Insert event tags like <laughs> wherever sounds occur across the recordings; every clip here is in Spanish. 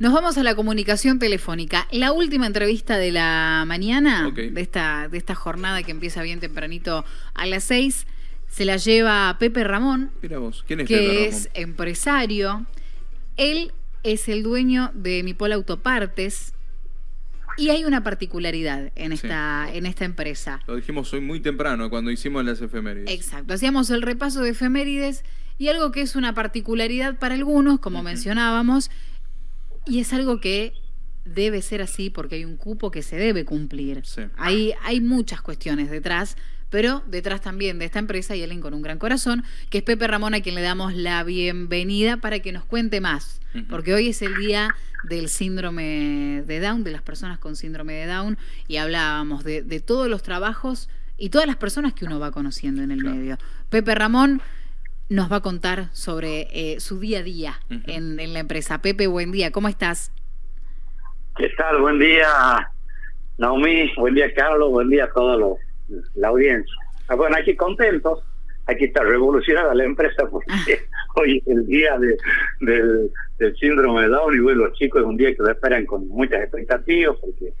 Nos vamos a la comunicación telefónica. La última entrevista de la mañana, de, esta, de esta jornada que empieza bien tempranito a las seis, se la lleva Pepe Ramón, Mira vos, ¿quién es que Pepe es empresario. Él es el dueño de Mipol Autopartes y hay una particularidad en esta, en esta empresa. Lo dijimos hoy muy temprano cuando hicimos las efemérides. Exacto, hacíamos el repaso de efemérides y algo que es una particularidad para algunos, como mencionábamos, y es algo que debe ser así porque hay un cupo que se debe cumplir. Hay, hay muchas cuestiones detrás, pero detrás también de esta empresa hay alguien con un gran corazón, que es Pepe Ramón, a quien le damos la bienvenida para que nos cuente más, porque hoy es el día del síndrome de Down, de las personas con síndrome de Down, y hablábamos de, todos los trabajos y todas las personas que uno va conociendo en el medio. Pepe Ramón nos va a contar sobre eh, su día a día en, la empresa. Pepe, buen día, ¿cómo estás? ¿Qué tal? Buen día, Naomi, buen día, Carlos, buen día a toda la audiencia. Ah, bueno, aquí contentos, aquí está revolucionada la empresa porque <laughs> <laughs> hoy es el día del, síndrome de Down y bueno, los chicos es un día que lo esperan con muchas expectativas porque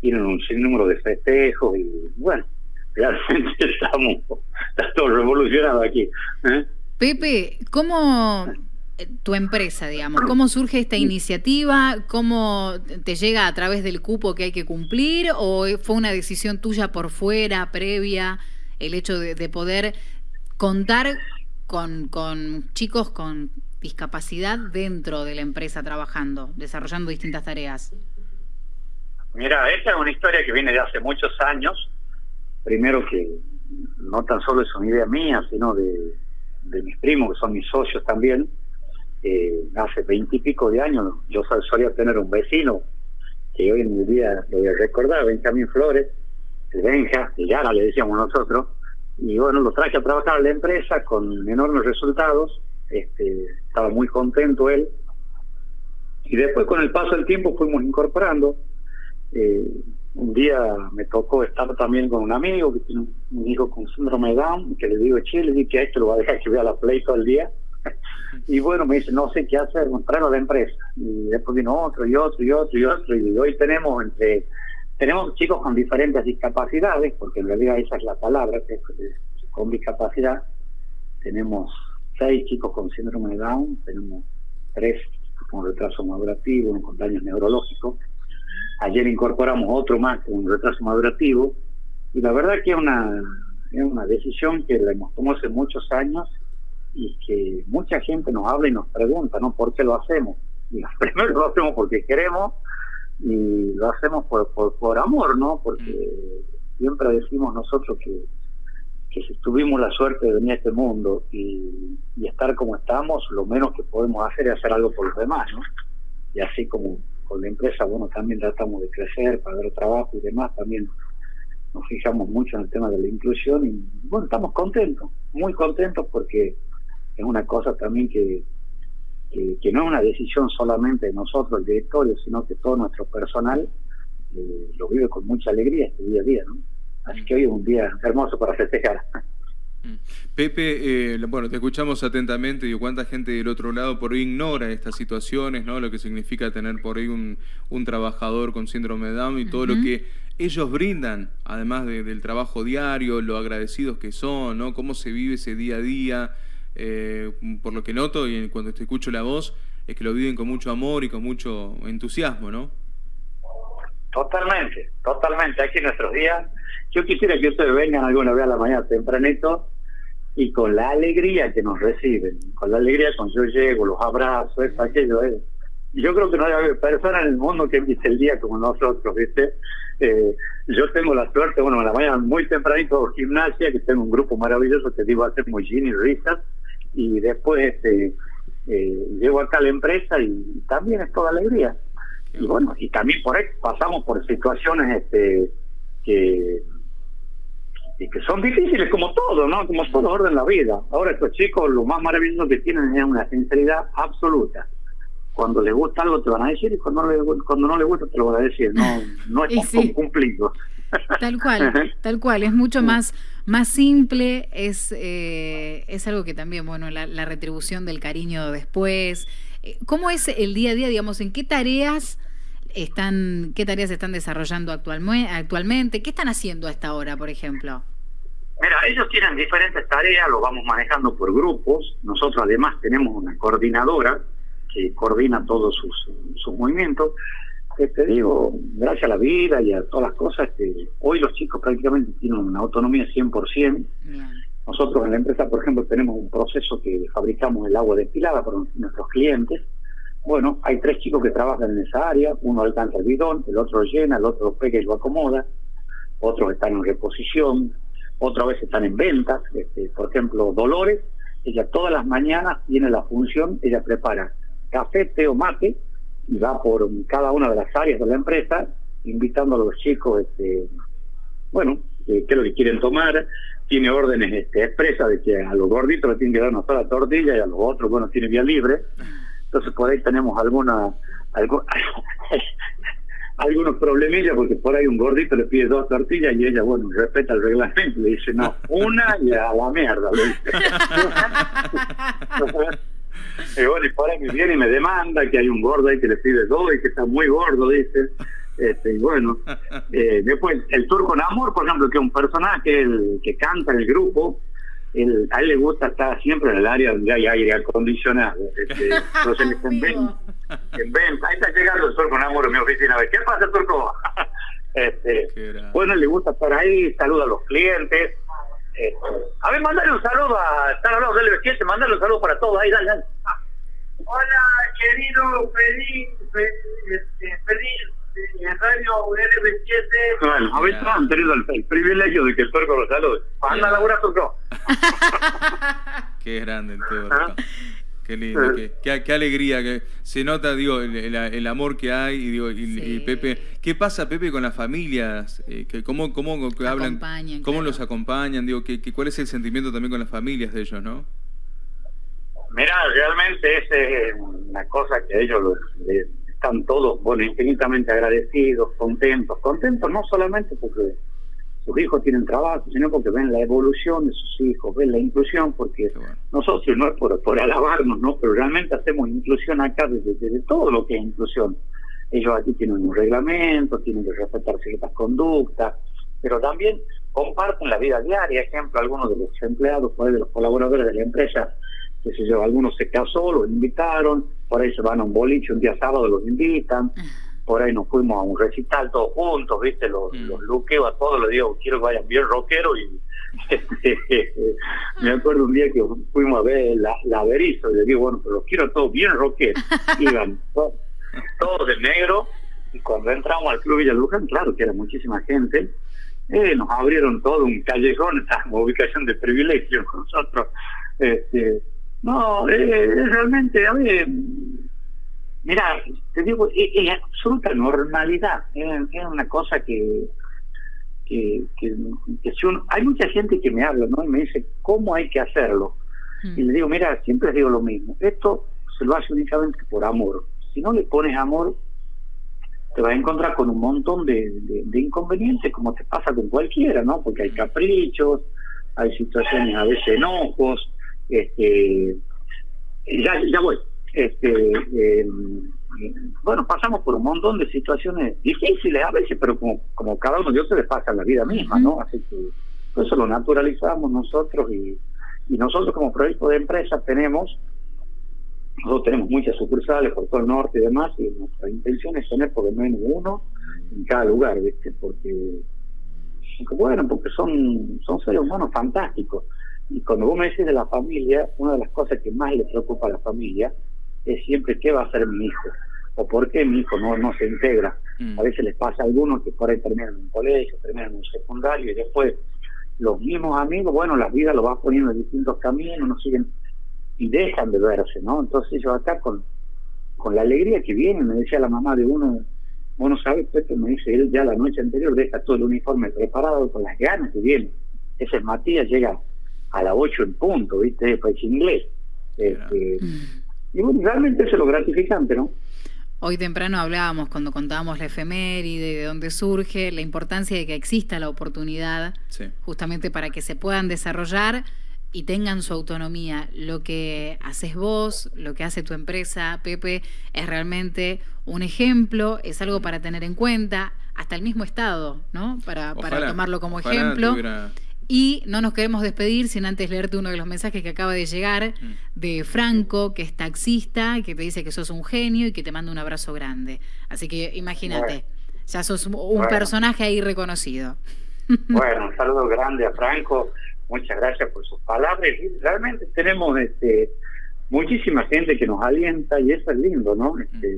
tienen un sinnúmero de festejos y bueno, realmente <laughs> estamos, está todo revolucionado aquí. ¿eh? Pepe, ¿cómo eh, tu empresa, digamos, cómo surge esta iniciativa? ¿Cómo te llega a través del cupo que hay que cumplir? ¿O fue una decisión tuya por fuera, previa, el hecho de, poder contar con, con chicos con discapacidad dentro de la empresa trabajando, desarrollando distintas tareas? Mira, esta es una historia que viene de hace muchos años primero que no tan solo es una idea mía, sino de, mis primos, que son mis socios también. Eh, hace veintipico de años yo solía tener un vecino que hoy en día lo voy a recordar, Benjamín Flores, el Benja, y Yara le decíamos nosotros, y bueno, lo traje a trabajar a la empresa con enormes resultados, este, estaba muy contento él, y después con el paso del tiempo fuimos incorporando, eh, un día me tocó estar también con un amigo que tiene un hijo con síndrome de Down, que le digo, che, le dije que a esto lo va a dejar que vea la Play todo el día. <laughs> y bueno, me dice, no sé qué hacer, traerlo a la empresa. Y después vino otro y otro y otro y otro. Y hoy tenemos entre tenemos chicos con diferentes discapacidades, porque en realidad esa es la palabra, que es con discapacidad. Tenemos seis chicos con síndrome de Down, tenemos tres con retraso madurativo, con daños neurológicos Ayer incorporamos otro más con un retraso madurativo y la verdad que es una, es una decisión que la hemos tomado hace muchos años y que mucha gente nos habla y nos pregunta, ¿no? ¿Por qué lo hacemos? Y <laughs> primero lo hacemos porque queremos y lo hacemos por, por, amor, ¿no? Porque siempre decimos nosotros que, que si tuvimos la suerte de venir a este mundo y, y estar como estamos, lo menos que podemos hacer es hacer algo por los demás, ¿no? Y así como con la empresa, bueno, también tratamos de crecer, para dar trabajo y demás, también nos fijamos mucho en el tema de la inclusión y bueno, estamos contentos, muy contentos porque es una cosa también que, que, no es una decisión solamente de nosotros, el directorio, sino que todo nuestro personal eh, lo vive con mucha alegría este día a día, ¿no? Así que hoy es un día hermoso para festejar. Mm. Pepe, eh, bueno, te escuchamos atentamente, y cuánta gente del otro lado por ahí ignora estas situaciones, ¿no? Lo que significa tener por ahí un, un trabajador con síndrome de Down y todo lo que ellos brindan, además del trabajo diario, lo agradecidos que son, ¿no? Cómo se vive ese día a día, eh, por lo que noto y cuando te escucho la voz, es que lo viven con mucho amor y con mucho entusiasmo, ¿no? Totalmente, totalmente. Aquí en nuestros días, yo quisiera que ustedes vengan alguna vez a la mañana tempranito y con la alegría que nos reciben, con la alegría con yo llego, los abrazos, eso, aquello, es. Yo creo que no hay persona en el mundo que empiece el día como nosotros, ¿viste? Eh, yo tengo la suerte, bueno, en la mañana muy tempranito gimnasia, que tengo un grupo maravilloso que digo hacer muy y risas, y después este, eh, llego acá a la empresa y también es toda alegría y bueno, y también por ahí pasamos por situaciones este que que son difíciles como todo, ¿no? Como todo orden en la vida. Ahora estos chicos lo más maravilloso que tienen es una sinceridad absoluta. Cuando les gusta algo te van a decir y cuando no les, cuando no les gusta te lo van a decir. No, no es <laughs> sí. cumplido. Tal cual, <laughs> tal cual. Es mucho más, más simple, es, eh, es algo que también, bueno, la, la retribución del cariño después, ¿Cómo es el día a día, digamos, en qué tareas están, qué tareas están desarrollando actualmente? ¿Qué están haciendo a esta hora, por ejemplo? Mira, ellos tienen diferentes tareas, lo vamos manejando por grupos. Nosotros además tenemos una coordinadora que coordina todos sus, sus movimientos. te digo, gracias a la vida y a todas las cosas, que hoy los chicos prácticamente tienen una autonomía 100%. Nosotros en la empresa, por ejemplo, tenemos un proceso que fabricamos el agua destilada para nuestros clientes. Bueno, hay tres chicos que trabajan en esa área, uno alcanza el bidón, el otro lo llena, el otro lo pega y lo acomoda, otros están en reposición, otra vez están en ventas. Este, por ejemplo, Dolores, ella todas las mañanas tiene la función, ella prepara café, té o mate y va por cada una de las áreas de la empresa invitando a los chicos, este, bueno, qué es lo que quieren tomar. Tiene órdenes este, expresas de que a los gorditos le tienen que dar una sola tortilla y a los otros, bueno, tiene vía libre. Entonces por ahí tenemos alguna, algo, <laughs> algunos problemillas porque por ahí un gordito le pide dos tortillas y ella, bueno, respeta el reglamento, le dice, no, una y a la mierda, le dice. <laughs> y bueno, y por ahí viene y me demanda que hay un gordo ahí que le pide dos y que está muy gordo, dice. Este, y bueno, eh, después el turco Namor, por ejemplo, que es un personaje que canta en el grupo, a él le gusta estar siempre en el área donde hay aire acondicionado. <laughs> Este, entonces en, venta, en venta. Ahí está llegando el turco Namor en mi oficina. ¿Qué pasa, turco? <laughs> este, bueno, le gusta estar ahí, saluda a los clientes. Este, a ver, mandale un saludo a. Están hablando del 7 mandale un saludo para todos. Ahí, dale, dale. Hola, querido feliz, feliz, feliz en Radio LB7. Bueno, habéis tenido el, privilegio de que el turco lo salude. Anda, Laura Turco. <laughs> Qué grande el. ¿Ah? Qué lindo, qué, qué, alegría, que se nota, digo, el, amor que hay, y, digo, y, Pepe, ¿qué pasa, Pepe, con las familias? Eh, que, ¿Cómo, cómo hablan? ¿Cómo los acompañan? Digo, que, ¿cuál es el sentimiento también con las familias de ellos, no? Mira, realmente es una cosa que ellos les, están todos, bueno, infinitamente agradecidos, contentos, contentos no solamente porque sus hijos tienen trabajo, sino porque ven la evolución de sus hijos, ven la inclusión, porque nosotros no es por, por alabarnos, ¿no? Pero realmente hacemos inclusión acá desde, todo lo que es inclusión. Ellos aquí tienen un reglamento, tienen que respetar ciertas conductas, pero también comparten la vida diaria. Ejemplo, algunos de los empleados, de los colaboradores de la empresa, que se yo, algunos se casó, los invitaron, por ahí se van a un boliche, un día sábado los invitan, por ahí nos fuimos a un recital todos juntos, viste, los, mm. los luqueo a todos, les digo, quiero que vayan bien rockero y <laughs> me acuerdo un día que fuimos a ver la, la y le digo, bueno, pero los quiero todos bien rockeros, <laughs> iban todos, de negro, y cuando entramos al Club Villa Luján, claro que era muchísima gente, eh, nos abrieron todo un callejón, <laughs> esa ubicación de privilegio nosotros, este no, eh, realmente, a ver, mira, te digo, es, absoluta normalidad, es, una cosa que, que, que, si uno, hay mucha gente que me habla, ¿no? Y me dice, ¿cómo hay que hacerlo? Mm. Y le digo, mira, siempre digo lo mismo, esto se lo hace únicamente por amor. Si no le pones amor, te vas a encontrar con un montón de, de inconvenientes, como te pasa con cualquiera, ¿no? Porque hay caprichos, hay situaciones a veces enojos, este, ya, ya voy. Este, em, bueno, pasamos por un montón de situaciones difíciles a veces, pero como, como cada uno de ellos se les pasa la vida misma, ¿no? Así que eso lo naturalizamos nosotros y, y nosotros como proyecto de empresa tenemos, nosotros tenemos muchas sucursales por todo el norte y demás, y nuestra intención es tener por lo menos uno en cada lugar, ¿viste? Porque, bueno, porque son, son seres humanos fantásticos. Y cuando vos me decís de la familia, una de las cosas que más le preocupa a la familia es siempre qué va a hacer mi hijo o por qué mi hijo no, no se integra. Mm. A veces les pasa a algunos que por ahí terminan en un colegio, terminan en un secundario y después los mismos amigos, bueno, la vida lo va poniendo en distintos caminos, no siguen y dejan de verse, ¿no? Entonces ellos acá con, con la alegría que viene, me decía la mamá de uno, bueno, ¿sabes? Pepe me dice, él ya la noche anterior deja todo el uniforme preparado con las ganas que viene. Ese Matías llega a las 8 en punto, ¿viste? País inglés. Este, y bueno, realmente eso es lo gratificante, ¿no? Hoy temprano hablábamos cuando contábamos la efeméride, de dónde surge, la importancia de que exista la oportunidad, justamente para que se puedan desarrollar y tengan su autonomía. Lo que haces vos, lo que hace tu empresa, Pepe, es realmente un ejemplo, es algo para tener en cuenta, hasta el mismo Estado, ¿no? Para, para tomarlo como ejemplo. Y no nos queremos despedir sin antes leerte uno de los mensajes que acaba de llegar mm. de Franco, que es taxista, que te dice que sos un genio y que te manda un abrazo grande. Así que imagínate, ya sos un personaje ahí reconocido. <laughs> Bueno, un saludo grande a Franco muchas gracias por sus palabras. realmente tenemos este, muchísima gente que nos alienta y eso es lindo, ¿no? Este,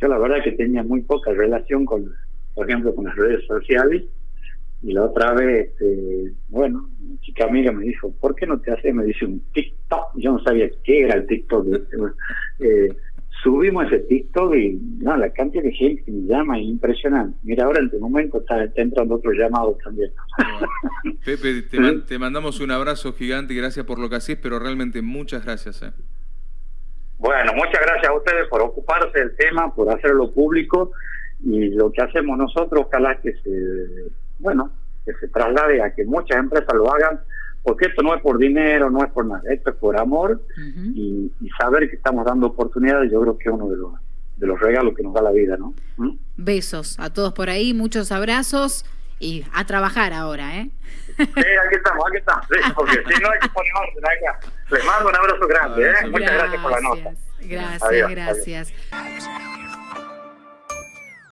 yo la verdad que tenía muy poca relación con, por ejemplo, con las redes sociales. Y la otra vez, este, bueno, una chica amiga me dijo, ¿por qué no te haces? Me dice un TikTok. Yo no sabía qué era el TikTok. eh, subimos ese TikTok y no, la cantidad de gente que me llama es impresionante. Mira, ahora en este momento está, entrando otro llamado también. <laughs> Pepe, te, mandamos un abrazo gigante y gracias por lo que haces, pero realmente muchas gracias. Eh. Bueno, muchas gracias a ustedes por ocuparse del tema, por hacerlo público y lo que hacemos nosotros, ojalá que se, bueno, que se traslade a que muchas empresas lo hagan porque esto no es por dinero, no es por nada, esto es por amor y, saber que estamos dando oportunidades, yo creo que es uno de los, de los regalos que nos da la vida, ¿no? ¿Mm? Besos a todos por ahí, muchos abrazos y a trabajar ahora, ¿eh? Sí, aquí estamos, aquí estamos, porque si no hay que poner orden acá. Les mando un abrazo grande, ¿eh? Muchas gracias por la nota. Gracias, gracias.